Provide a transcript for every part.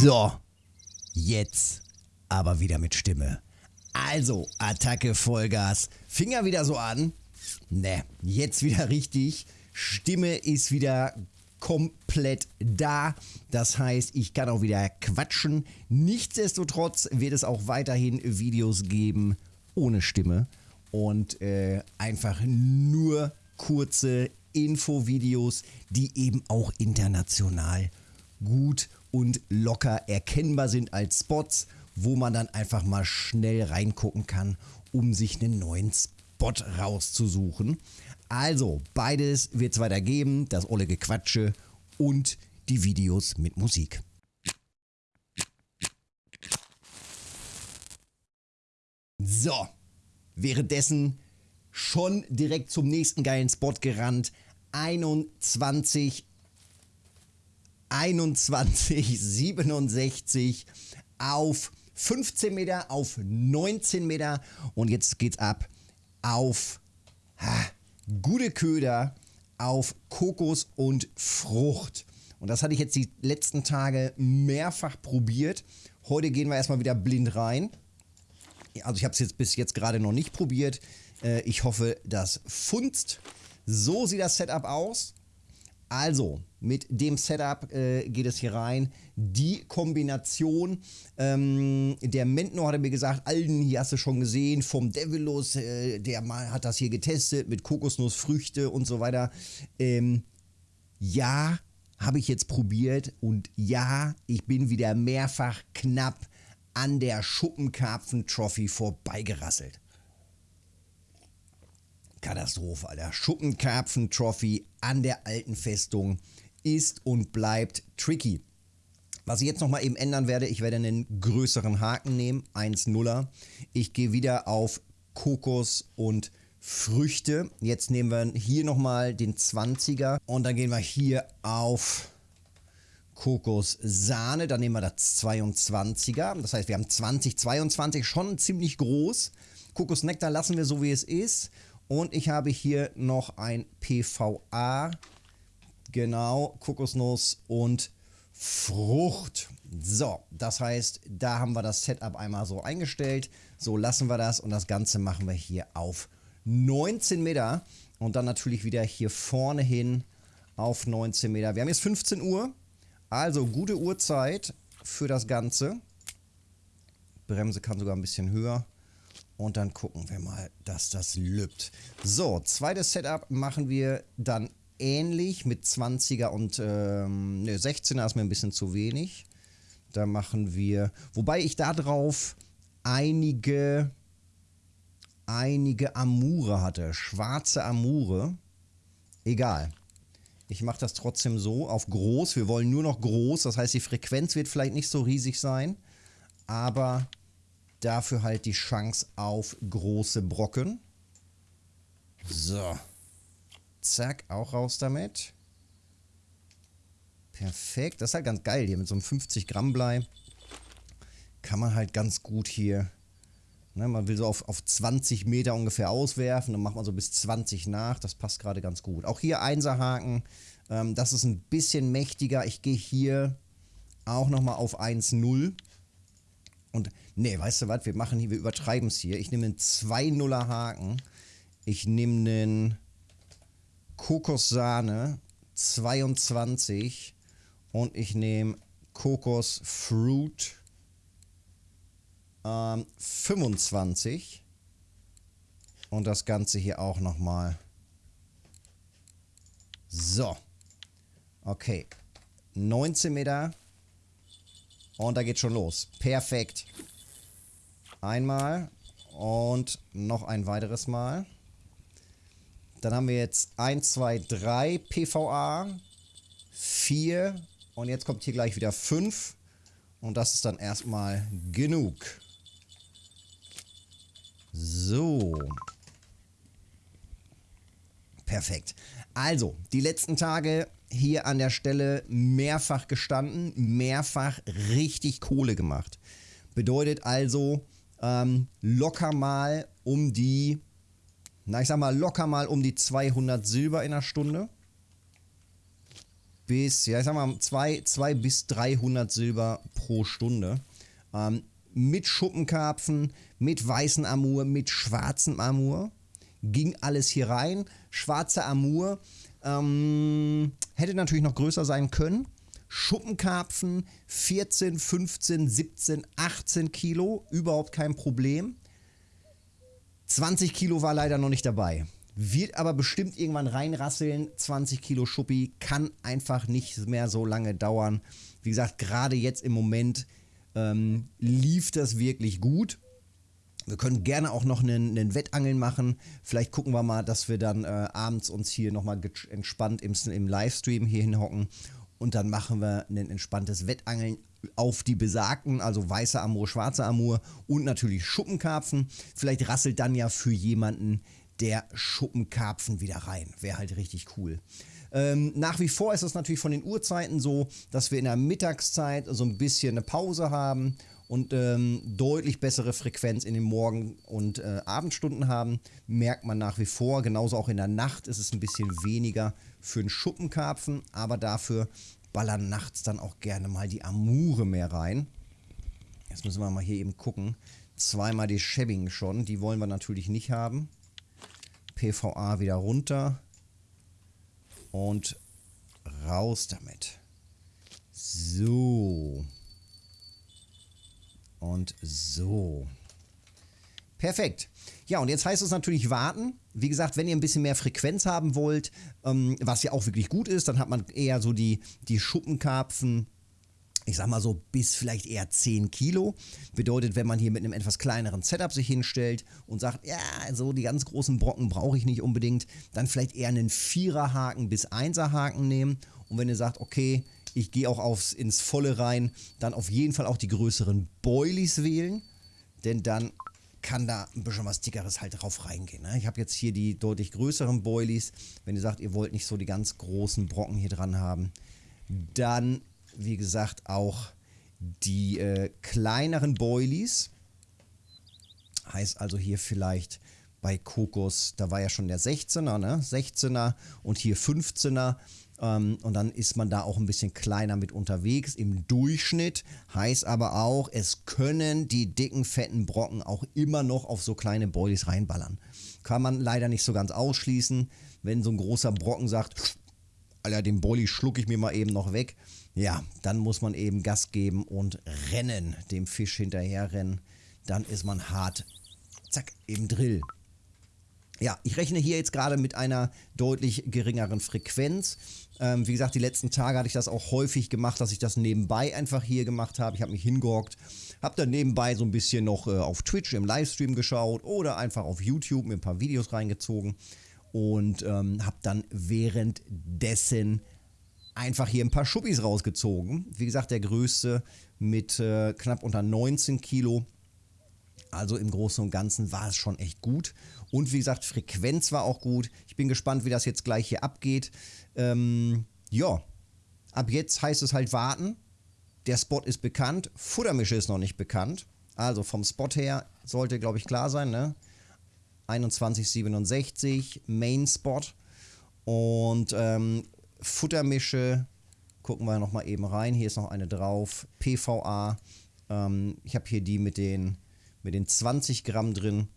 So, jetzt aber wieder mit Stimme. Also, Attacke Vollgas. Finger wieder so an. Ne, jetzt wieder richtig. Stimme ist wieder komplett da. Das heißt, ich kann auch wieder quatschen. Nichtsdestotrotz wird es auch weiterhin Videos geben ohne Stimme und äh, einfach nur kurze Infovideos, die eben auch international gut und locker erkennbar sind als Spots, wo man dann einfach mal schnell reingucken kann, um sich einen neuen Spot rauszusuchen. Also, beides wird es weiter geben, das olle Gequatsche und die Videos mit Musik. So, währenddessen schon direkt zum nächsten geilen Spot gerannt. 21 21, 67 auf 15 Meter, auf 19 Meter und jetzt geht's ab auf ha, gute Köder, auf Kokos und Frucht. Und das hatte ich jetzt die letzten Tage mehrfach probiert. Heute gehen wir erstmal wieder blind rein. Also ich habe es jetzt bis jetzt gerade noch nicht probiert. Äh, ich hoffe, das funzt. So sieht das Setup aus. Also, mit dem Setup äh, geht es hier rein. Die Kombination, ähm, der Mentno hatte mir gesagt, Alden, hier hast du schon gesehen, vom Devilus, äh, der mal hat das hier getestet mit Kokosnussfrüchte und so weiter. Ähm, ja, habe ich jetzt probiert und ja, ich bin wieder mehrfach knapp an der Schuppenkarpfen-Trophy vorbeigerasselt. Katastrophe, Alter. Schuppenkarpfen-Trophy an der alten Festung ist und bleibt tricky. Was ich jetzt nochmal eben ändern werde, ich werde einen größeren Haken nehmen, 1-0er. Ich gehe wieder auf Kokos und Früchte. Jetzt nehmen wir hier nochmal den 20er und dann gehen wir hier auf Kokossahne. Dann nehmen wir das 22er. Das heißt, wir haben 2022 schon ziemlich groß. Kokosnektar lassen wir so, wie es ist. Und ich habe hier noch ein PVA. Genau, Kokosnuss und Frucht. So, das heißt, da haben wir das Setup einmal so eingestellt. So lassen wir das und das Ganze machen wir hier auf 19 Meter. Und dann natürlich wieder hier vorne hin auf 19 Meter. Wir haben jetzt 15 Uhr, also gute Uhrzeit für das Ganze. Bremse kann sogar ein bisschen höher. Und dann gucken wir mal, dass das lübt. So, zweites Setup machen wir dann ähnlich mit 20er und ähm, ne, 16er ist mir ein bisschen zu wenig. Da machen wir, wobei ich da drauf einige, einige Amure hatte. Schwarze Amure. Egal. Ich mache das trotzdem so auf groß. Wir wollen nur noch groß. Das heißt, die Frequenz wird vielleicht nicht so riesig sein. Aber Dafür halt die Chance auf große Brocken. So. Zack, auch raus damit. Perfekt. Das ist halt ganz geil hier mit so einem 50 Gramm Blei. Kann man halt ganz gut hier... Ne, man will so auf, auf 20 Meter ungefähr auswerfen. Dann macht man so bis 20 nach. Das passt gerade ganz gut. Auch hier Einserhaken. Ähm, das ist ein bisschen mächtiger. Ich gehe hier auch nochmal auf 1,0. Und nee, weißt du was, wir machen hier, wir übertreiben es hier. Ich nehme einen 2-0er Haken. Ich nehme einen Kokossahne 22 und ich nehme Kokos Fruit ähm, 25 und das Ganze hier auch nochmal. So. Okay. 19 Meter und da geht schon los. Perfekt. Einmal und noch ein weiteres Mal. Dann haben wir jetzt 1, 2, 3 PVA, 4 und jetzt kommt hier gleich wieder 5. Und das ist dann erstmal genug. So. Perfekt. Also, die letzten Tage hier an der Stelle mehrfach gestanden, mehrfach richtig Kohle gemacht. Bedeutet also ähm, locker mal um die, na ich sag mal locker mal um die 200 Silber in der Stunde. bis, ja, ich sag mal, 2 bis 300 Silber pro Stunde. Ähm, mit Schuppenkarpfen, mit weißen Amur, mit schwarzem Amur. Ging alles hier rein. Schwarzer Amur ähm, hätte natürlich noch größer sein können. Schuppenkarpfen 14, 15, 17, 18 Kilo, überhaupt kein Problem. 20 Kilo war leider noch nicht dabei. Wird aber bestimmt irgendwann reinrasseln. 20 Kilo Schuppi kann einfach nicht mehr so lange dauern. Wie gesagt, gerade jetzt im Moment ähm, lief das wirklich gut. Wir können gerne auch noch einen, einen Wettangeln machen. Vielleicht gucken wir mal, dass wir dann äh, abends uns hier nochmal entspannt im, im Livestream hier hinhocken. Und dann machen wir ein entspanntes Wettangeln auf die besagten, also weiße Amur, schwarze Amur und natürlich Schuppenkarpfen. Vielleicht rasselt dann ja für jemanden der Schuppenkarpfen wieder rein. Wäre halt richtig cool. Ähm, nach wie vor ist es natürlich von den Uhrzeiten so, dass wir in der Mittagszeit so ein bisschen eine Pause haben und ähm, deutlich bessere Frequenz in den Morgen- und äh, Abendstunden haben, merkt man nach wie vor. Genauso auch in der Nacht ist es ein bisschen weniger für einen Schuppenkarpfen, aber dafür ballern nachts dann auch gerne mal die Amure mehr rein. Jetzt müssen wir mal hier eben gucken. Zweimal die Shebbing schon, die wollen wir natürlich nicht haben. PVA wieder runter und raus damit. So. Und so. Perfekt. Ja, und jetzt heißt es natürlich warten. Wie gesagt, wenn ihr ein bisschen mehr Frequenz haben wollt, ähm, was ja auch wirklich gut ist, dann hat man eher so die, die Schuppenkarpfen ich sag mal so bis vielleicht eher 10 Kilo. Bedeutet, wenn man hier mit einem etwas kleineren Setup sich hinstellt und sagt, ja, so die ganz großen Brocken brauche ich nicht unbedingt, dann vielleicht eher einen Viererhaken bis Einserhaken nehmen. Und wenn ihr sagt, okay, ich gehe auch aufs, ins Volle rein, dann auf jeden Fall auch die größeren Boilies wählen, denn dann kann da ein bisschen was Dickeres halt drauf reingehen. Ne? Ich habe jetzt hier die deutlich größeren Boilies. Wenn ihr sagt, ihr wollt nicht so die ganz großen Brocken hier dran haben, dann wie gesagt, auch die äh, kleineren Boilies. Heißt also hier vielleicht bei Kokos, da war ja schon der 16er, ne? 16er und hier 15er. Ähm, und dann ist man da auch ein bisschen kleiner mit unterwegs im Durchschnitt. Heißt aber auch, es können die dicken, fetten Brocken auch immer noch auf so kleine Boilies reinballern. Kann man leider nicht so ganz ausschließen. Wenn so ein großer Brocken sagt, Alter, den Boilie schlucke ich mir mal eben noch weg, ja, dann muss man eben Gas geben und rennen, dem Fisch hinterherrennen. Dann ist man hart, zack, im Drill. Ja, ich rechne hier jetzt gerade mit einer deutlich geringeren Frequenz. Ähm, wie gesagt, die letzten Tage hatte ich das auch häufig gemacht, dass ich das nebenbei einfach hier gemacht habe. Ich habe mich hingehockt, habe dann nebenbei so ein bisschen noch äh, auf Twitch im Livestream geschaut oder einfach auf YouTube mir ein paar Videos reingezogen und ähm, habe dann währenddessen einfach hier ein paar Schuppis rausgezogen. Wie gesagt, der größte mit äh, knapp unter 19 Kilo. Also im Großen und Ganzen war es schon echt gut. Und wie gesagt, Frequenz war auch gut. Ich bin gespannt, wie das jetzt gleich hier abgeht. Ähm, ja, ab jetzt heißt es halt warten. Der Spot ist bekannt, Futtermische ist noch nicht bekannt. Also vom Spot her sollte, glaube ich, klar sein, ne? 2167 Main Spot. Und ähm, Futtermische, gucken wir nochmal eben rein. Hier ist noch eine drauf. PVA. Ähm, ich habe hier die mit den, mit den 20 Gramm drin.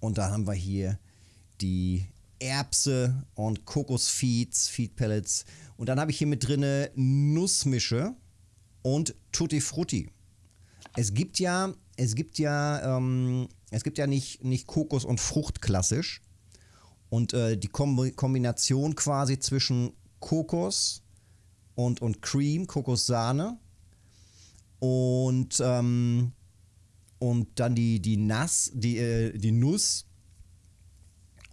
Und da haben wir hier die Erbse und Kokosfeeds, Feed Pellets. Und dann habe ich hier mit drin Nussmische und Tutti Frutti. Es gibt ja, es gibt ja, ähm, es gibt ja nicht, nicht Kokos und Frucht klassisch, und äh, die Kombination quasi zwischen Kokos und, und Cream, Kokossahne und, ähm, und dann die, die Nass, die, äh, die Nuss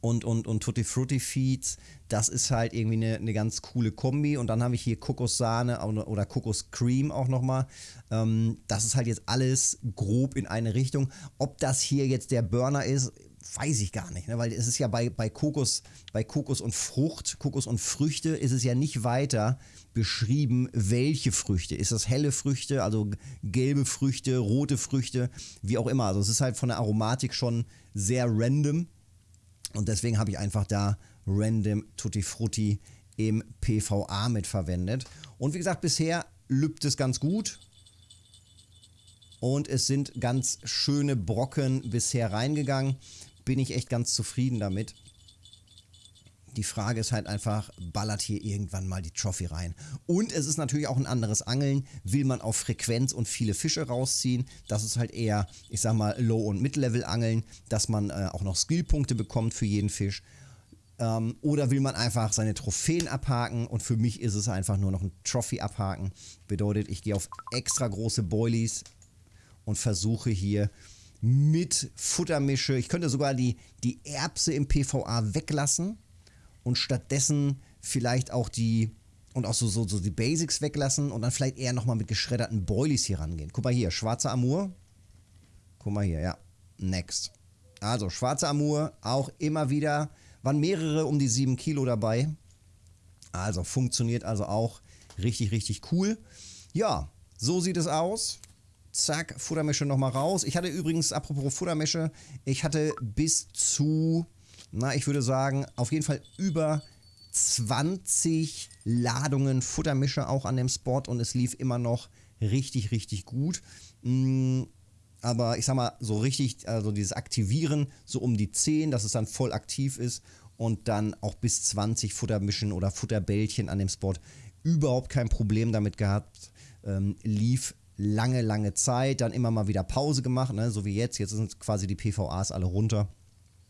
und, und, und Tutti Frutti Feeds, das ist halt irgendwie eine, eine ganz coole Kombi. Und dann habe ich hier Kokossahne oder, Kokoscream auch nochmal. Ähm, das ist halt jetzt alles grob in eine Richtung. Ob das hier jetzt der Burner ist, weiß ich gar nicht, ne? weil es ist ja bei, bei, Kokos, bei Kokos und Frucht, Kokos und Früchte ist es ja nicht weiter beschrieben, welche Früchte. Ist das helle Früchte, also gelbe Früchte, rote Früchte, wie auch immer. Also es ist halt von der Aromatik schon sehr random und deswegen habe ich einfach da random Tutti Frutti im PVA mitverwendet. Und wie gesagt, bisher lübt es ganz gut. Und es sind ganz schöne Brocken bisher reingegangen. Bin ich echt ganz zufrieden damit. Die Frage ist halt einfach, ballert hier irgendwann mal die Trophy rein? Und es ist natürlich auch ein anderes Angeln. Will man auf Frequenz und viele Fische rausziehen? Das ist halt eher, ich sag mal, Low- und Mid-Level-Angeln, dass man äh, auch noch Skillpunkte bekommt für jeden Fisch. Ähm, oder will man einfach seine Trophäen abhaken? Und für mich ist es einfach nur noch ein Trophy abhaken. Bedeutet, ich gehe auf extra große Boilies und versuche hier mit Futtermische, ich könnte sogar die, die Erbse im PVA weglassen und stattdessen vielleicht auch die und auch so, so, so die Basics weglassen und dann vielleicht eher nochmal mit geschredderten Boilies hier rangehen. Guck mal hier, schwarzer Amur. Guck mal hier, ja. Next. Also, schwarzer Amur, auch immer wieder, waren mehrere um die 7 Kilo dabei. Also, funktioniert also auch richtig, richtig cool. Ja, so sieht es aus. Zack, Futtermische nochmal raus. Ich hatte übrigens, apropos Futtermische, ich hatte bis zu na, ich würde sagen, auf jeden Fall über 20 Ladungen Futtermische auch an dem Spot und es lief immer noch richtig, richtig gut. Mm, aber ich sag mal, so richtig, also dieses Aktivieren, so um die 10, dass es dann voll aktiv ist und dann auch bis 20 Futtermischen oder Futterbällchen an dem Spot. Überhaupt kein Problem damit gehabt. Ähm, lief lange, lange Zeit, dann immer mal wieder Pause gemacht, ne? so wie jetzt. Jetzt sind quasi die PVAs alle runter.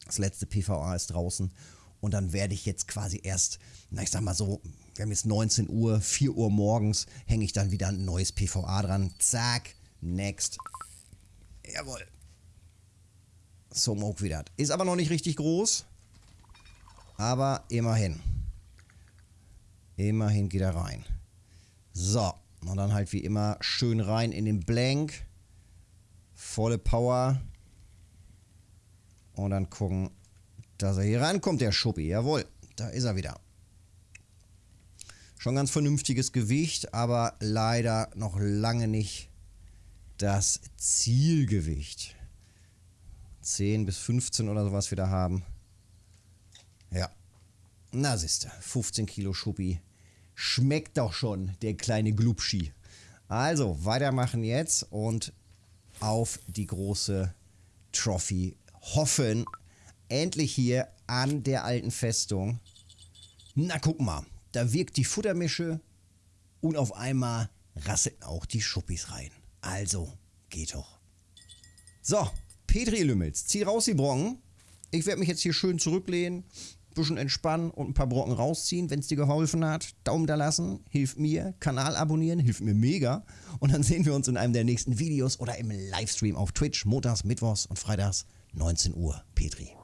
Das letzte PVA ist draußen. Und dann werde ich jetzt quasi erst, na ich sag mal so, wir haben jetzt 19 Uhr, 4 Uhr morgens, hänge ich dann wieder ein neues PVA dran. Zack, next. Jawohl. So Moke wieder. Ist aber noch nicht richtig groß. Aber immerhin. Immerhin geht er rein. So. Und dann halt wie immer schön rein in den Blank. Volle Power. Und dann gucken, dass er hier rankommt, der Schuppi. Jawohl, da ist er wieder. Schon ganz vernünftiges Gewicht, aber leider noch lange nicht das Zielgewicht. 10 bis 15 oder sowas wieder haben. Ja. Na siehste, 15 Kilo Schuppi. Schmeckt doch schon, der kleine Glubschi. Also, weitermachen jetzt und auf die große Trophy hoffen, endlich hier an der alten Festung. Na guck mal, da wirkt die Futtermische und auf einmal rasseln auch die Schuppis rein. Also, geht doch. So, Petri Lümmels, zieh raus die Brocken. Ich werde mich jetzt hier schön zurücklehnen, bisschen entspannen und ein paar Brocken rausziehen, wenn es dir geholfen hat. Daumen da lassen, hilft mir. Kanal abonnieren, hilft mir mega. Und dann sehen wir uns in einem der nächsten Videos oder im Livestream auf Twitch, montags, mittwochs und freitags 19 Uhr, Petri.